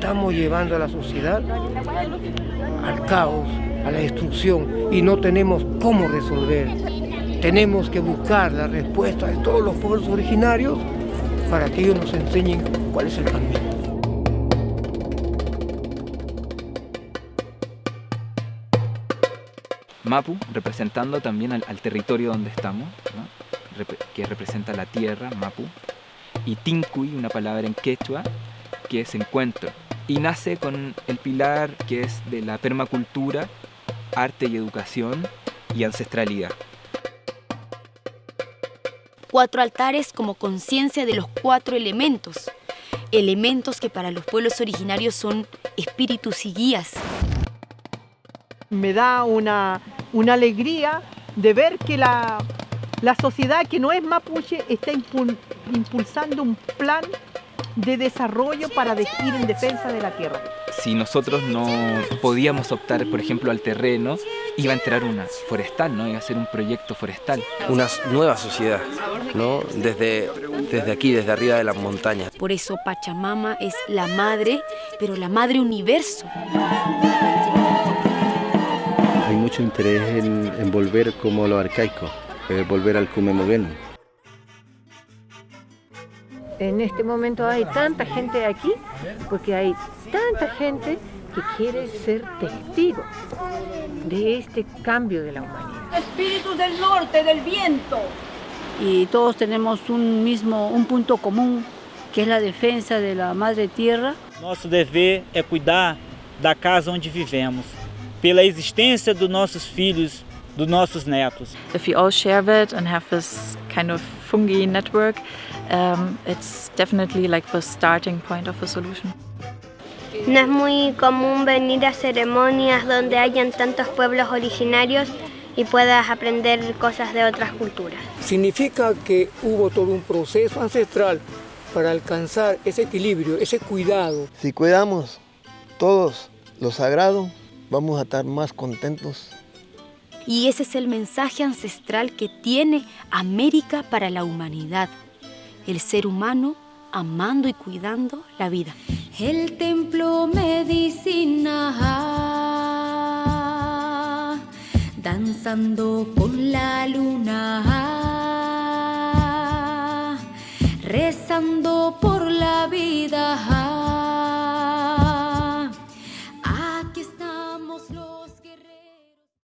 estamos llevando a la sociedad al caos, a la destrucción y no tenemos cómo resolver. Tenemos que buscar la respuesta de todos los pueblos originarios para que ellos nos enseñen cuál es el camino. Mapu, representando también al, territorio donde estamos, que representa la tierra, Mapu, y Tincuy, una palabra en quechua, que es encuentro, y nace con el pilar que es de la permacultura, arte y educación y ancestralidad. Cuatro altares como conciencia de los cuatro elementos, elementos que para los pueblos originarios son espíritus y guías. Me da una, una alegría de ver que la, la sociedad que no es mapuche está impulsando un plan de desarrollo para ir en defensa de la tierra. Si nosotros no podíamos optar, por ejemplo, al terreno, iba a entrar una forestal, ¿no? Iba a ser un proyecto forestal. Una nueva sociedad, ¿no? Desde, desde aquí, desde arriba de las montañas. Por eso Pachamama es la madre, pero la madre universo. Hay mucho interés en, volver como lo arcaico, eh, volver al Cumemogueno en este momento hay tanta gente aquí porque hay tanta gente que quiere ser testigo de este cambio de la humanidad. Espíritus del norte, del viento. Y todos tenemos un mismo, un punto común, que es la defensa de la madre tierra. Nosso dever é cuidar da casa onde vivemos, pela existência dos nossos filhos, dos nossos netos. If we all share that and have this kind of fungi network, um, it's definitely like the starting point of a solution. No es muy común venir a ceremonias donde hayan tantos pueblos originarios y puedas aprender cosas de otras culturas. Significa que hubo todo un proceso ancestral para alcanzar ese equilibrio, ese cuidado. Si cuidamos todos lo sagrado, vamos a estar más contentos. Y ese es el mensaje ancestral que tiene América para la humanidad el ser humano amando y cuidando la vida. El templo medicina, danzando con la luna, rezando por la vida.